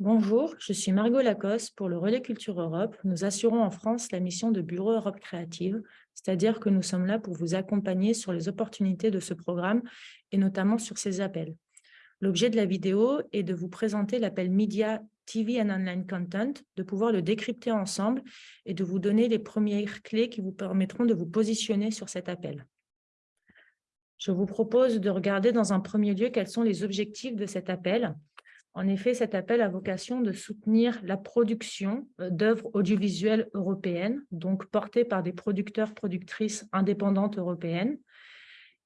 Bonjour, je suis Margot Lacoste pour le Relais Culture Europe. Nous assurons en France la mission de Bureau Europe Créative, c'est-à-dire que nous sommes là pour vous accompagner sur les opportunités de ce programme et notamment sur ces appels. L'objet de la vidéo est de vous présenter l'appel Media TV and Online Content, de pouvoir le décrypter ensemble et de vous donner les premières clés qui vous permettront de vous positionner sur cet appel. Je vous propose de regarder dans un premier lieu quels sont les objectifs de cet appel. En effet, cet appel a vocation de soutenir la production euh, d'œuvres audiovisuelles européennes, donc portées par des producteurs, productrices indépendantes européennes.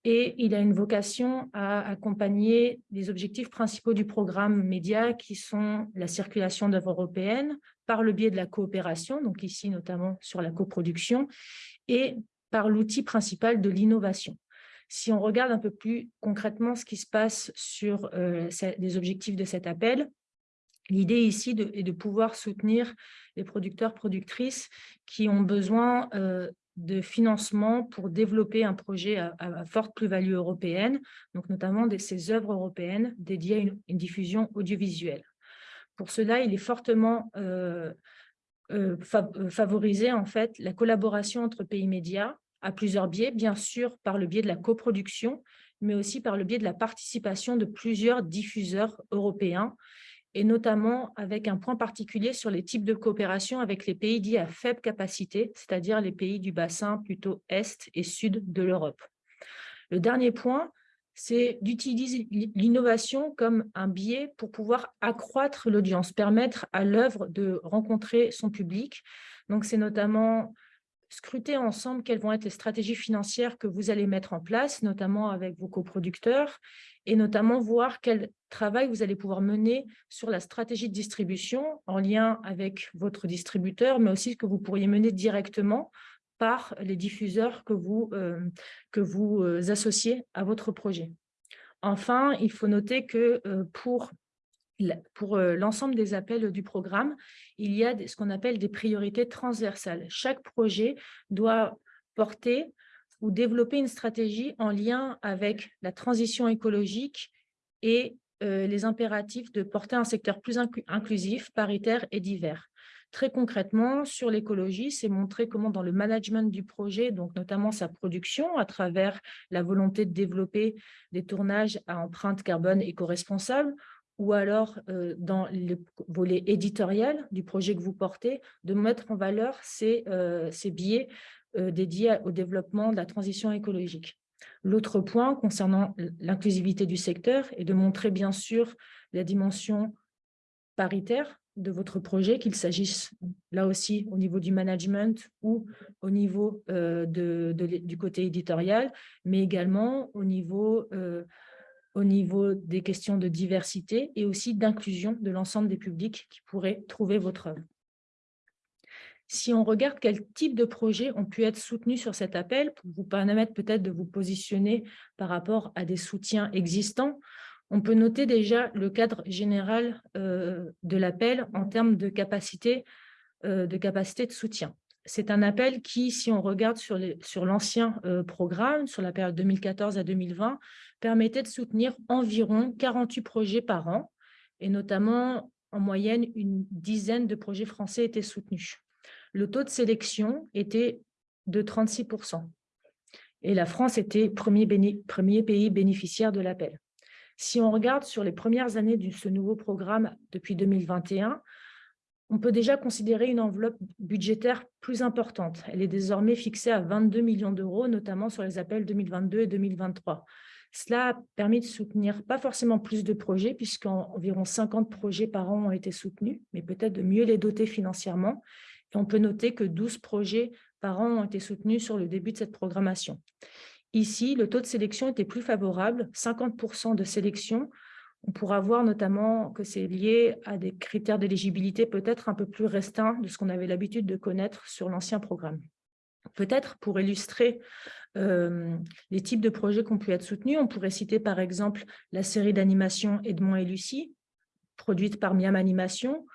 Et il a une vocation à accompagner les objectifs principaux du programme Média, qui sont la circulation d'œuvres européennes par le biais de la coopération, donc ici notamment sur la coproduction, et par l'outil principal de l'innovation. Si on regarde un peu plus concrètement ce qui se passe sur euh, les objectifs de cet appel, l'idée ici est de pouvoir soutenir les producteurs, productrices qui ont besoin euh, de financement pour développer un projet à, forte plus-value européenne, donc notamment de ces œuvres européennes dédiées à une, diffusion audiovisuelle. Pour cela, il est fortement euh, favorisé en fait la collaboration entre pays médias à plusieurs biais, bien sûr par le biais de la coproduction, mais aussi par le biais de la participation de plusieurs diffuseurs européens, et notamment avec un point particulier sur les types de coopération avec les pays dits à faible capacité, c'est-à-dire les pays du bassin plutôt est et sud de l'Europe. Le dernier point, c'est d'utiliser l'innovation comme un biais pour pouvoir accroître l'audience, permettre à l'œuvre de rencontrer son public. Donc, c'est notamment scruter ensemble quelles vont être les stratégies financières que vous allez mettre en place, notamment avec vos coproducteurs, et notamment voir quel travail vous allez pouvoir mener sur la stratégie de distribution en lien avec votre distributeur, mais aussi ce que vous pourriez mener directement par les diffuseurs que vous, euh, que vous euh, associez à votre projet. Enfin, il faut noter que euh, pour pour euh, l'ensemble des appels du programme, il y a ce qu'on appelle des priorités transversales. Chaque projet doit porter ou développer une stratégie en lien avec la transition écologique et euh, les impératifs de porter un secteur plus inclusif, paritaire et divers. Très concrètement, sur l'écologie, c'est montrer comment dans le management du projet, donc notamment sa production, à travers la volonté de développer des tournages à empreinte carbone éco-responsable, ou alors euh, dans le volet éditorial du projet que vous portez, de mettre en valeur ces, euh, biais euh, dédiés au développement de la transition écologique. L'autre point concernant l'inclusivité du secteur est de montrer bien sûr la dimension paritaire de votre projet, qu'il s'agisse là aussi au niveau du management ou au niveau de, du côté éditorial, mais également au niveau au niveau des questions de diversité et aussi d'inclusion de l'ensemble des publics qui pourraient trouver votre œuvre. Si on regarde quel type de projets ont pu être soutenus sur cet appel, pour vous permettre peut-être de vous positionner par rapport à des soutiens existants, on peut noter déjà le cadre général euh, de l'appel en termes de capacité, euh, de capacité de soutien c'est un appel qui, si on regarde sur l'ancien euh, programme, sur la période 2014 à 2020, permettait de soutenir environ 48 projets par an, et notamment, en moyenne, une dizaine de projets français étaient soutenus. Le taux de sélection était de 36% et la France était premier, premier pays bénéficiaire de l'appel. Si on regarde sur les premières années de ce nouveau programme depuis 2021, on peut déjà considérer une enveloppe budgétaire plus importante. Elle est désormais fixée à 22 millions d'euros, notamment sur les appels 2022 et 2023. Cela a permis de soutenir pas forcément plus de projets, puisqu'environ 50 projets par an ont été soutenus, mais peut-être de mieux les doter financièrement. Et on peut noter que 12 projets par an ont été soutenus sur le début de cette programmation. Ici, le taux de sélection était plus favorable, 50% de sélection on pourra voir notamment que c'est lié à des critères d'éligibilité peut-être un peu plus restreints de ce qu'on avait l'habitude de connaître sur l'ancien programme. Peut-être pour illustrer euh, les types de projets qui ont pu être soutenus, on pourrait citer par exemple la série d'animation Edmond et Lucie, produite par Miam Animation,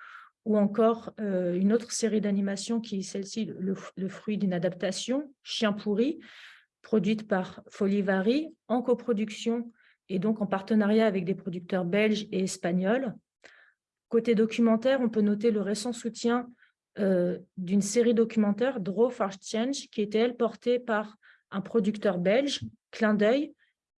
ou encore euh, une autre série d'animation qui est celle-ci, le, le, fruit d'une adaptation, Chien pourri, produite par Folivari, en coproduction et donc en partenariat avec des producteurs belges et espagnols. Côté documentaire, on peut noter le récent soutien euh, d'une série documentaire, Draw for Change, qui était, elle, portée par un producteur belge, Clin d'œil,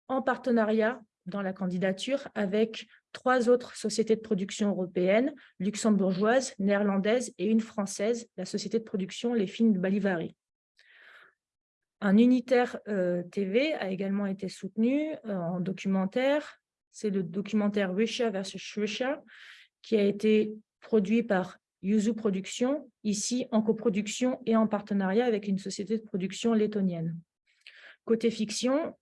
en partenariat dans la candidature avec trois autres sociétés de production européennes, luxembourgeoises, néerlandaises et une française, la société de production Les Films de Balivari. Un unitaire euh, TV a également été soutenu euh, en documentaire. C'est le documentaire Russia versus Russia qui a été produit par Yuzu Productions, ici en coproduction et en partenariat avec une société de production lettonienne. Côté fiction,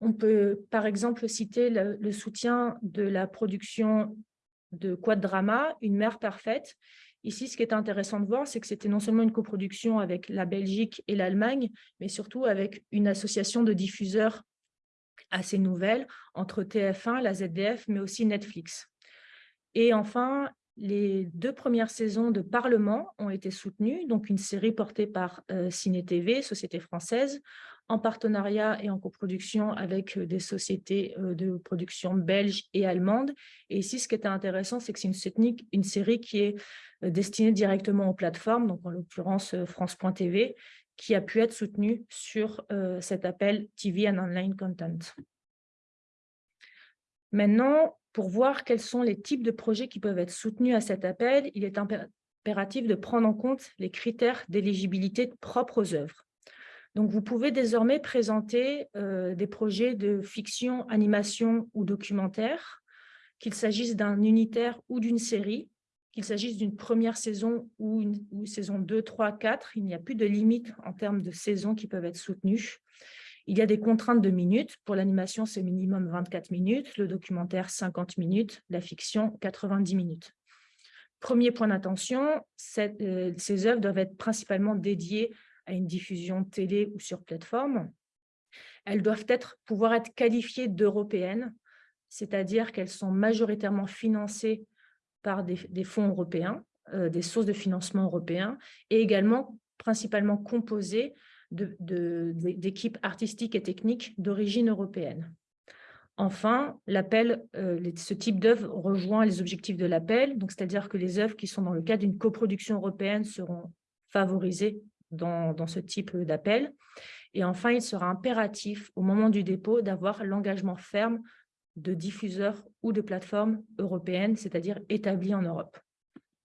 on peut par exemple citer le, soutien de la production de Quad Drama, Une mère parfaite. Ici, ce qui est intéressant de voir, c'est que c'était non seulement une coproduction avec la Belgique et l'Allemagne, mais surtout avec une association de diffuseurs assez nouvelle entre TF1, la ZDF, mais aussi Netflix. Et enfin, les deux premières saisons de Parlement ont été soutenues, donc une série portée par euh, Ciné TV, société française, en partenariat et en coproduction avec euh, des sociétés euh, de production belges et allemandes. Et ici, ce qui était intéressant, c'est que c'est une, une série qui est destinée directement aux plateformes, donc en l'occurrence France.tv, qui a pu être soutenue sur cet appel TV and Online Content. Maintenant, pour voir quels sont les types de projets qui peuvent être soutenus à cet appel, il est impératif de prendre en compte les critères d'éligibilité propres aux œuvres. Donc, vous pouvez désormais présenter euh, des projets de fiction, animation ou documentaire, qu'il s'agisse d'un unitaire ou d'une série, qu'il s'agisse d'une première saison ou une saison 2, 3, 4. Il n'y a plus de limite en termes de saisons qui peuvent être soutenues. Il y a des contraintes de minutes. Pour l'animation, c'est minimum 24 minutes, le documentaire 50 minutes, la fiction 90 minutes. Premier point d'attention, euh, ces œuvres doivent être principalement dédiées à une diffusion télé ou sur plateforme. Elles doivent être, pouvoir être qualifiées d'européennes, c'est-à-dire qu'elles sont majoritairement financées par des, fonds européens, euh, des sources de financement européens, et également principalement composées d'équipes artistiques et techniques d'origine européenne. Enfin, l'appel, euh, ce type d'œuvre rejoint les objectifs de l'appel, c'est-à-dire que les œuvres qui sont dans le cadre d'une coproduction européenne seront favorisées dans, dans ce type d'appel. Et enfin, il sera impératif au moment du dépôt d'avoir l'engagement ferme de diffuseurs ou de plateformes européennes, c'est-à-dire établies en Europe.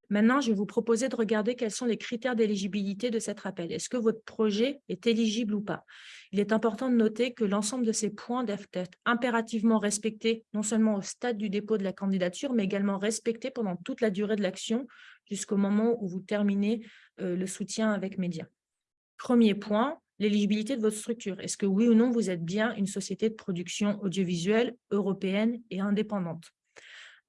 Maintenant, je vais vous proposer de regarder quels sont les critères d'éligibilité de cet appel. Est-ce que votre projet est éligible ou pas? Il est important de noter que l'ensemble de ces points doivent être impérativement respectés, non seulement au stade du dépôt de la candidature, mais également respectés pendant toute la durée de l'action, jusqu'au moment où vous terminez euh, le soutien avec médias. Premier point, l'éligibilité de votre structure. Est-ce que oui ou non, vous êtes bien une société de production audiovisuelle européenne et indépendante?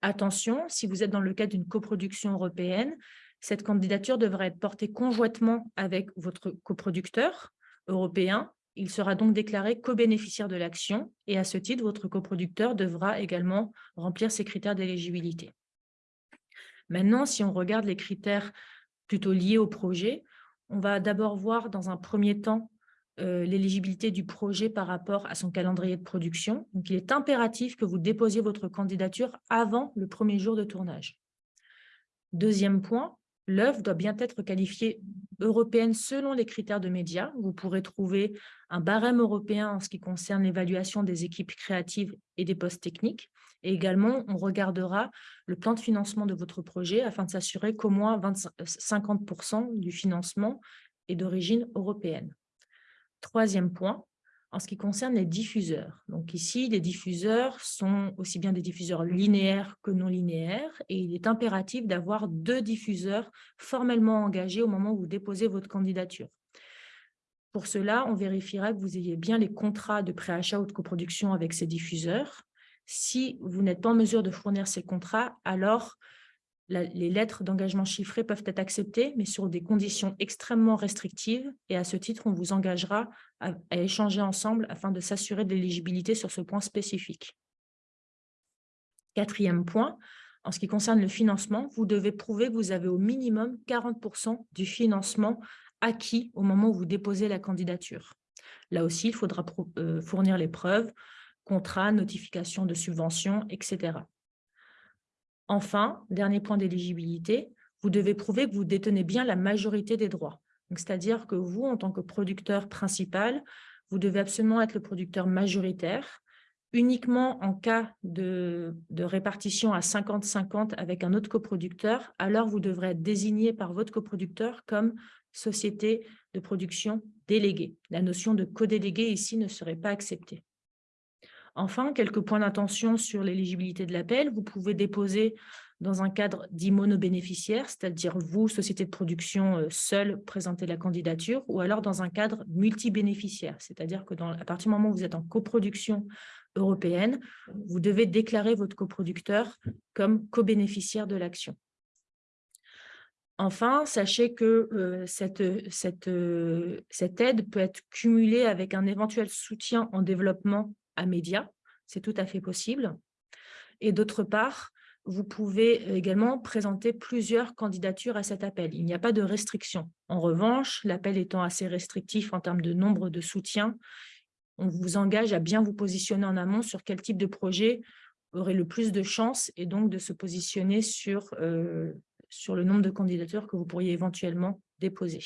Attention, si vous êtes dans le cadre d'une coproduction européenne, cette candidature devra être portée conjointement avec votre coproducteur européen. Il sera donc déclaré co-bénéficiaire de l'action et à ce titre, votre coproducteur devra également remplir ses critères d'éligibilité. Maintenant, si on regarde les critères plutôt liés au projet, on va d'abord voir dans un premier temps euh, l'éligibilité du projet par rapport à son calendrier de production. Donc, il est impératif que vous déposiez votre candidature avant le premier jour de tournage. Deuxième point, l'œuvre doit bien être qualifiée européenne selon les critères de médias. Vous pourrez trouver un barème européen en ce qui concerne l'évaluation des équipes créatives et des postes techniques. Et également, on regardera le plan de financement de votre projet afin de s'assurer qu'au moins 50% du financement est d'origine européenne. Troisième point, en ce qui concerne les diffuseurs. Donc ici, les diffuseurs sont aussi bien des diffuseurs linéaires que non linéaires et il est impératif d'avoir deux diffuseurs formellement engagés au moment où vous déposez votre candidature. Pour cela, on vérifiera que vous ayez bien les contrats de préachat ou de coproduction avec ces diffuseurs. Si vous n'êtes pas en mesure de fournir ces contrats, alors les lettres d'engagement chiffrées peuvent être acceptées, mais sur des conditions extrêmement restrictives. Et à ce titre, on vous engagera à, échanger ensemble afin de s'assurer de l'éligibilité sur ce point spécifique. Quatrième point, en ce qui concerne le financement, vous devez prouver que vous avez au minimum 40% du financement acquis au moment où vous déposez la candidature. Là aussi, il faudra euh, fournir les preuves, contrats, notifications de subventions, etc. Enfin, dernier point d'éligibilité, vous devez prouver que vous détenez bien la majorité des droits. C'est-à-dire que vous, en tant que producteur principal, vous devez absolument être le producteur majoritaire, uniquement en cas de, répartition à 50-50 avec un autre coproducteur, alors vous devrez être désigné par votre coproducteur comme société de production déléguée. La notion de codélégué ici ne serait pas acceptée. Enfin, quelques points d'attention sur l'éligibilité de l'appel. Vous pouvez déposer dans un cadre dit monobénéficiaire, c'est-à-dire vous, société de production, euh, seule, présenter la candidature, ou alors dans un cadre multibénéficiaire, c'est-à-dire que à partir du moment où vous êtes en coproduction européenne, vous devez déclarer votre coproducteur comme co-bénéficiaire de l'action. Enfin, sachez que euh, euh, cette aide peut être cumulée avec un éventuel soutien en développement à médias, c'est tout à fait possible. Et d'autre part, vous pouvez également présenter plusieurs candidatures à cet appel. Il n'y a pas de restriction. En revanche, l'appel étant assez restrictif en termes de nombre de soutiens, on vous engage à bien vous positionner en amont sur quel type de projet aurait le plus de chances et donc de se positionner sur, euh, sur le nombre de candidatures que vous pourriez éventuellement déposer.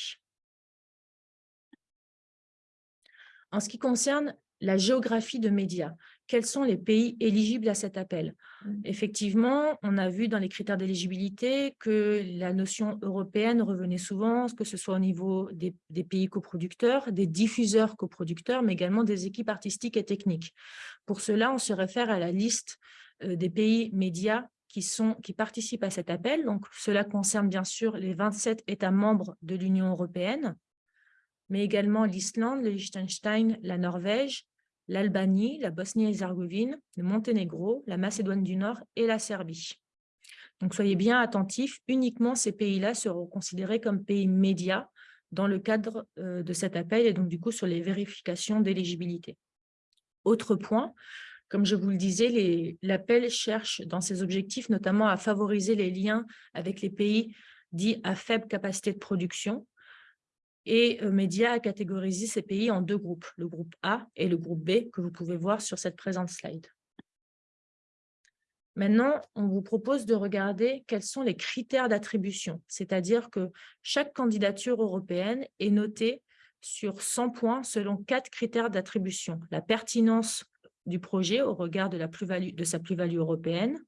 En ce qui concerne la géographie de médias, quels sont les pays éligibles à cet appel? Mmh. Effectivement, on a vu dans les critères d'éligibilité que la notion européenne revenait souvent, que ce soit au niveau des, pays coproducteurs, des diffuseurs coproducteurs, mais également des équipes artistiques et techniques. Pour cela, on se réfère à la liste euh, des pays médias qui, sont, qui participent à cet appel. Donc, cela concerne bien sûr les 27 États membres de l'Union européenne, mais également l'Islande, le Liechtenstein, la Norvège, l'Albanie, la Bosnie-Herzégovine, le Monténégro, la Macédoine du Nord et la Serbie. Donc, soyez bien attentifs, uniquement ces pays-là seront considérés comme pays médias dans le cadre euh, de cet appel et donc du coup sur les vérifications d'éligibilité. Autre point, comme je vous le disais, l'appel cherche dans ses objectifs notamment à favoriser les liens avec les pays dits à faible capacité de production, et euh, Média a catégorisé ces pays en deux groupes, le groupe A et le groupe B, que vous pouvez voir sur cette présente slide. Maintenant, on vous propose de regarder quels sont les critères d'attribution, c'est-à-dire que chaque candidature européenne est notée sur 100 points selon quatre critères d'attribution. La pertinence du projet au regard de, la plus -value, de sa plus-value européenne,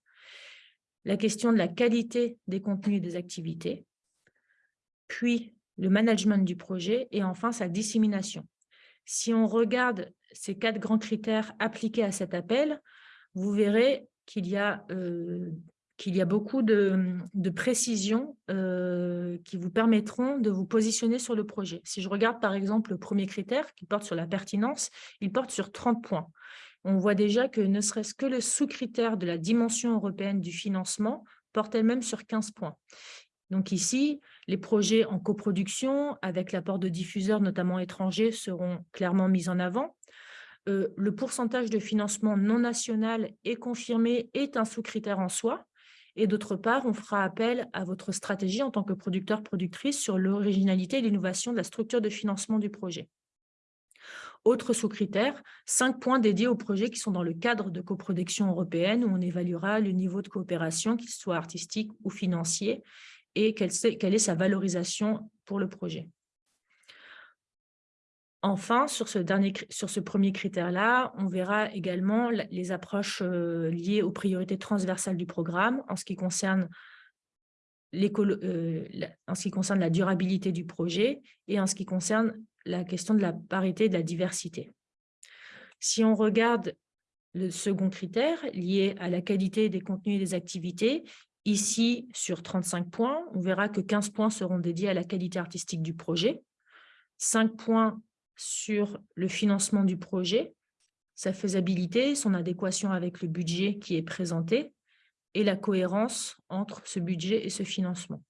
la question de la qualité des contenus et des activités, puis le management du projet et enfin sa dissémination. Si on regarde ces quatre grands critères appliqués à cet appel, vous verrez qu'il y, a, euh, beaucoup de, précisions euh, qui vous permettront de vous positionner sur le projet. Si je regarde par exemple le premier critère qui porte sur la pertinence, il porte sur 30 points. On voit déjà que ne serait-ce que le sous-critère de la dimension européenne du financement porte elle-même sur 15 points. Donc ici, les projets en coproduction, avec l'apport de diffuseurs, notamment étrangers, seront clairement mis en avant. Euh, le pourcentage de financement non national est confirmé, est un sous-critère en soi. Et d'autre part, on fera appel à votre stratégie en tant que producteur-productrice sur l'originalité et l'innovation de la structure de financement du projet. Autre sous-critère, cinq points dédiés aux projets qui sont dans le cadre de coproduction européenne où on évaluera le niveau de coopération, qu'il soit artistique ou financier, et quelle, est sa valorisation pour le projet. Enfin, sur ce, dernier, sur ce premier critère-là, on verra également les approches euh, liées aux priorités transversales du programme en ce qui concerne euh, en ce qui concerne la durabilité du projet et en ce qui concerne la question de la parité et de la diversité. Si on regarde le second critère lié à la qualité des contenus et des activités, Ici, sur 35 points, on verra que 15 points seront dédiés à la qualité artistique du projet, 5 points sur le financement du projet, sa faisabilité, son adéquation avec le budget qui est présenté et la cohérence entre ce budget et ce financement.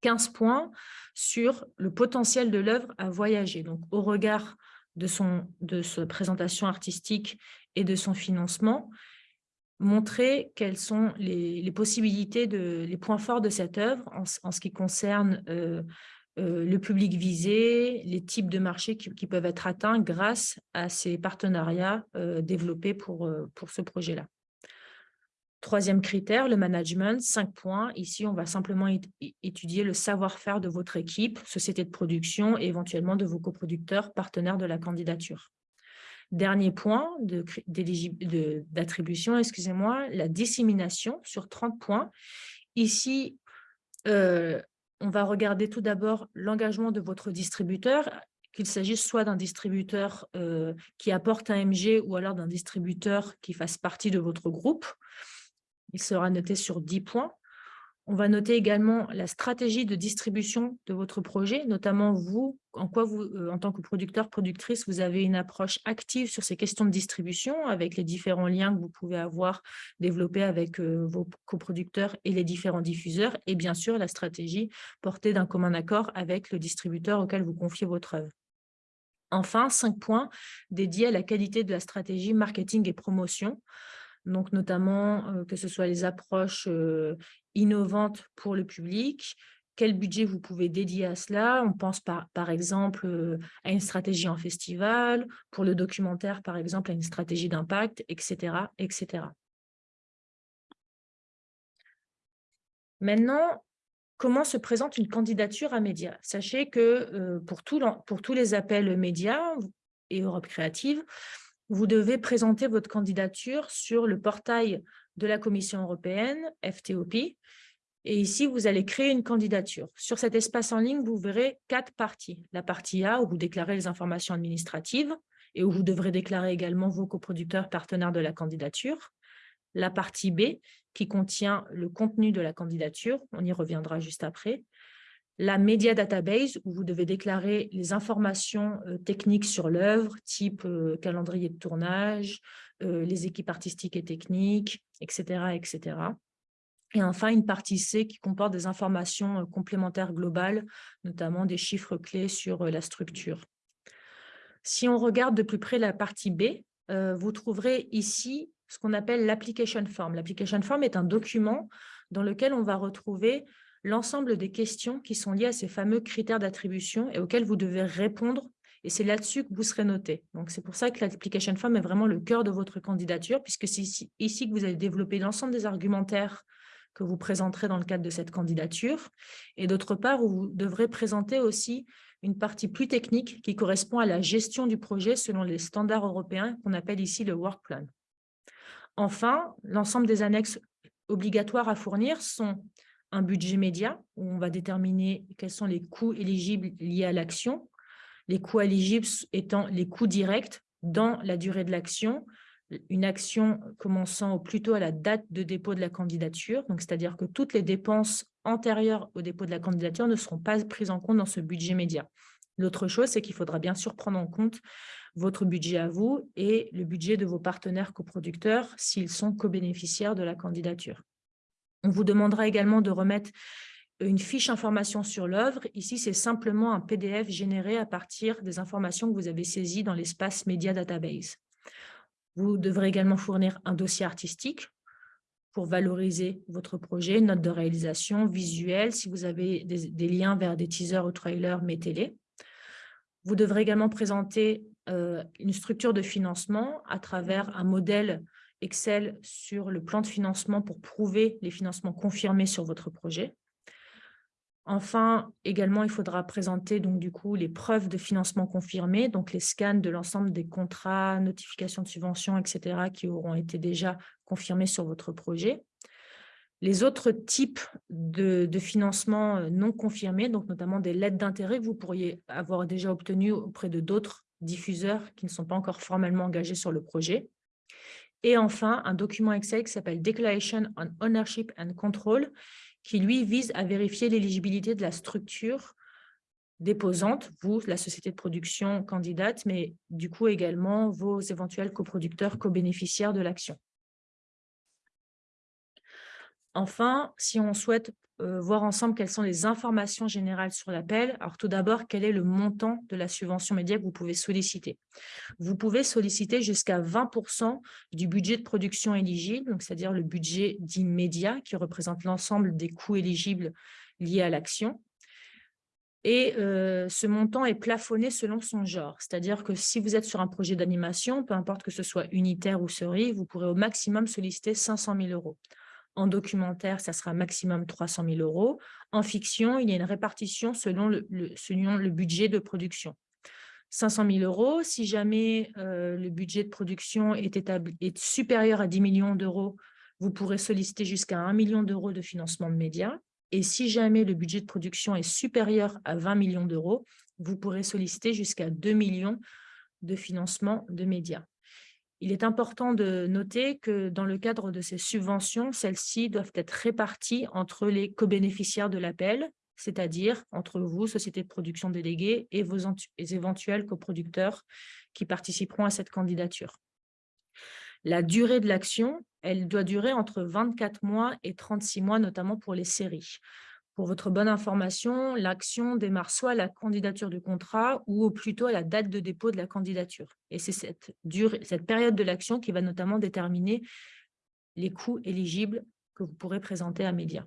15 points sur le potentiel de l'œuvre à voyager. Donc, au regard de, son, de sa présentation artistique et de son financement, montrer quelles sont les, possibilités, de, les points forts de cette œuvre en, ce qui concerne euh, euh, le public visé, les types de marchés qui, peuvent être atteints grâce à ces partenariats euh, développés pour, pour ce projet-là. Troisième critère, le management, cinq points. Ici, on va simplement étudier le savoir-faire de votre équipe, société de production et éventuellement de vos coproducteurs, partenaires de la candidature. Dernier point d'attribution, excusez-moi, la dissémination sur 30 points. Ici, euh, on va regarder tout d'abord l'engagement de votre distributeur, qu'il s'agisse soit d'un distributeur euh, qui apporte un MG ou alors d'un distributeur qui fasse partie de votre groupe. Il sera noté sur 10 points. On va noter également la stratégie de distribution de votre projet, notamment vous, en quoi vous, euh, en tant que producteur, productrice, vous avez une approche active sur ces questions de distribution avec les différents liens que vous pouvez avoir développés avec euh, vos coproducteurs et les différents diffuseurs, et bien sûr la stratégie portée d'un commun accord avec le distributeur auquel vous confiez votre œuvre. Enfin, cinq points dédiés à la qualité de la stratégie marketing et promotion donc notamment que ce soit les approches innovantes pour le public, quel budget vous pouvez dédier à cela? On pense par, exemple à une stratégie en festival, pour le documentaire par exemple à une stratégie d'impact, etc., etc. Maintenant, comment se présente une candidature à médias Sachez que pour, pour tous les appels médias et Europe Créative, vous devez présenter votre candidature sur le portail de la Commission européenne, FTOP, et ici, vous allez créer une candidature. Sur cet espace en ligne, vous verrez quatre parties. La partie A, où vous déclarez les informations administratives et où vous devrez déclarer également vos coproducteurs partenaires de la candidature. La partie B, qui contient le contenu de la candidature, on y reviendra juste après la Media Database, où vous devez déclarer les informations euh, techniques sur l'œuvre, type euh, calendrier de tournage, euh, les équipes artistiques et techniques, etc., etc. Et enfin, une partie C qui comporte des informations complémentaires globales, notamment des chiffres clés sur la structure. Si on regarde de plus près la partie B, vous trouverez ici ce qu'on appelle l'application form. L'application form est un document dans lequel on va retrouver l'ensemble des questions qui sont liées à ces fameux critères d'attribution et auxquels vous devez répondre et c'est là-dessus que vous serez noté. Donc, c'est pour ça que l'application form est vraiment le cœur de votre candidature, puisque c'est ici, que vous allez développer l'ensemble des argumentaires que vous présenterez dans le cadre de cette candidature. Et d'autre part, vous devrez présenter aussi une partie plus technique qui correspond à la gestion du projet selon les standards européens qu'on appelle ici le work plan. Enfin, l'ensemble des annexes obligatoires à fournir sont un budget média où on va déterminer quels sont les coûts éligibles liés à l'action, les coûts éligibles étant les coûts directs dans la durée de l'action, une action commençant au plus tôt à la date de dépôt de la candidature, c'est-à-dire que toutes les dépenses antérieures au dépôt de la candidature ne seront pas prises en compte dans ce budget média. L'autre chose, c'est qu'il faudra bien sûr prendre en compte votre budget à vous et le budget de vos partenaires coproducteurs s'ils sont co-bénéficiaires de la candidature. On vous demandera également de remettre une fiche information sur l'œuvre. Ici, c'est simplement un PDF généré à partir des informations que vous avez saisies dans l'espace Media Database. Vous devrez également fournir un dossier artistique pour valoriser votre projet, note de réalisation, visuel. Si vous avez des, liens vers des teasers ou trailers, mettez-les. Vous devrez également présenter euh, une structure de financement à travers un modèle Excel sur le plan de financement pour prouver les financements confirmés sur votre projet. Enfin, également, il faudra présenter donc du coup les preuves de financement confirmés, donc les scans de l'ensemble des contrats, notifications de subventions, etc., qui auront été déjà confirmés sur votre projet. Les autres types de, financement euh, non confirmés, donc notamment des lettres d'intérêt vous pourriez avoir déjà obtenues auprès de d'autres diffuseurs qui ne sont pas encore formellement engagés sur le projet. Et enfin, un document Excel qui s'appelle Declaration on Ownership and Control, qui lui vise à vérifier l'éligibilité de la structure déposante, vous, la société de production candidate, mais du coup également vos éventuels coproducteurs, co-bénéficiaires de l'action. Enfin, si on souhaite euh, voir ensemble quelles sont les informations générales sur l'appel. Alors tout d'abord, quel est le montant de la subvention média que vous pouvez solliciter? Vous pouvez solliciter jusqu'à 20% du budget de production éligible, c'est-à-dire le budget d'immédiat qui représente l'ensemble des coûts éligibles liés à l'action. Et euh, ce montant est plafonné selon son genre. C'est-à-dire que si vous êtes sur un projet d'animation, peu importe que ce soit unitaire ou série, vous pourrez au maximum solliciter 500 000 euros. En documentaire, ça sera maximum 300 000 euros. En fiction, il y a une répartition selon le, budget de production. 500 000 euros. Si jamais euh, le budget de production est supérieur à 10 millions d'euros, vous pourrez solliciter jusqu'à 1 million d'euros de financement de médias. Et si jamais le budget de production est supérieur à 20 millions d'euros, vous pourrez solliciter jusqu'à 2 millions de financement de médias. Il est important de noter que dans le cadre de ces subventions, celles-ci doivent être réparties entre les co-bénéficiaires de l'appel, c'est-à-dire entre vous, société de production déléguée, et vos éventuels coproducteurs qui participeront à cette candidature. La durée de l'action, elle doit durer entre 24 mois et 36 mois, notamment pour les séries. Pour votre bonne information, l'action démarre soit à la candidature du contrat ou plutôt à la date de dépôt de la candidature. Et c'est cette, période de l'action qui va notamment déterminer les coûts éligibles que vous pourrez présenter à Média.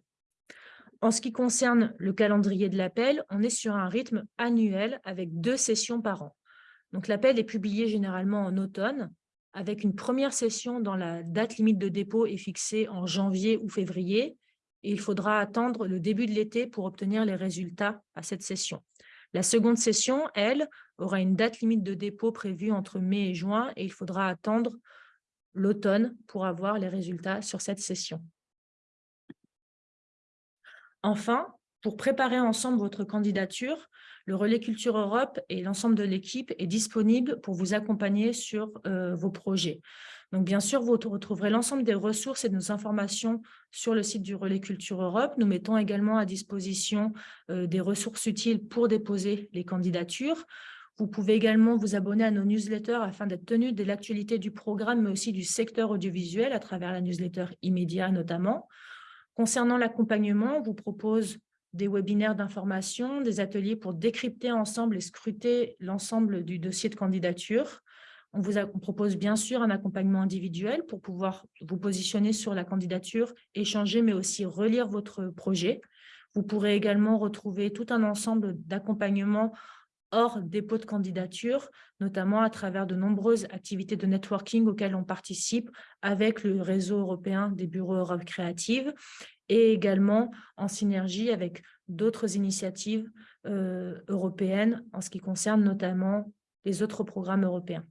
En ce qui concerne le calendrier de l'appel, on est sur un rythme annuel avec deux sessions par an. Donc l'appel est publié généralement en automne, avec une première session dans la date limite de dépôt est fixée en janvier ou février, et il faudra attendre le début de l'été pour obtenir les résultats à cette session. La seconde session, elle, aura une date limite de dépôt prévue entre mai et juin et il faudra attendre l'automne pour avoir les résultats sur cette session. Enfin, pour préparer ensemble votre candidature, le Relais Culture Europe et l'ensemble de l'équipe est disponible pour vous accompagner sur euh, vos projets. Donc, bien sûr, vous retrouverez l'ensemble des ressources et de nos informations sur le site du Relais Culture Europe. Nous mettons également à disposition euh, des ressources utiles pour déposer les candidatures. Vous pouvez également vous abonner à nos newsletters afin d'être tenu de l'actualité du programme, mais aussi du secteur audiovisuel à travers la newsletter immédiat notamment. Concernant l'accompagnement, on vous propose des webinaires d'information, des ateliers pour décrypter ensemble et scruter l'ensemble du dossier de candidature. On vous propose bien sûr un accompagnement individuel pour pouvoir vous positionner sur la candidature, échanger, mais aussi relire votre projet. Vous pourrez également retrouver tout un ensemble d'accompagnements hors dépôt de candidature, notamment à travers de nombreuses activités de networking auxquelles on participe avec le réseau européen des bureaux Europe Créative et également en synergie avec d'autres initiatives euh, européennes en ce qui concerne notamment les autres programmes européens.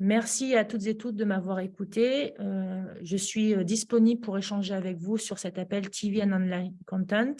Merci à toutes et toutes de m'avoir écouté. Euh, je suis euh, disponible pour échanger avec vous sur cet appel TV and Online Content.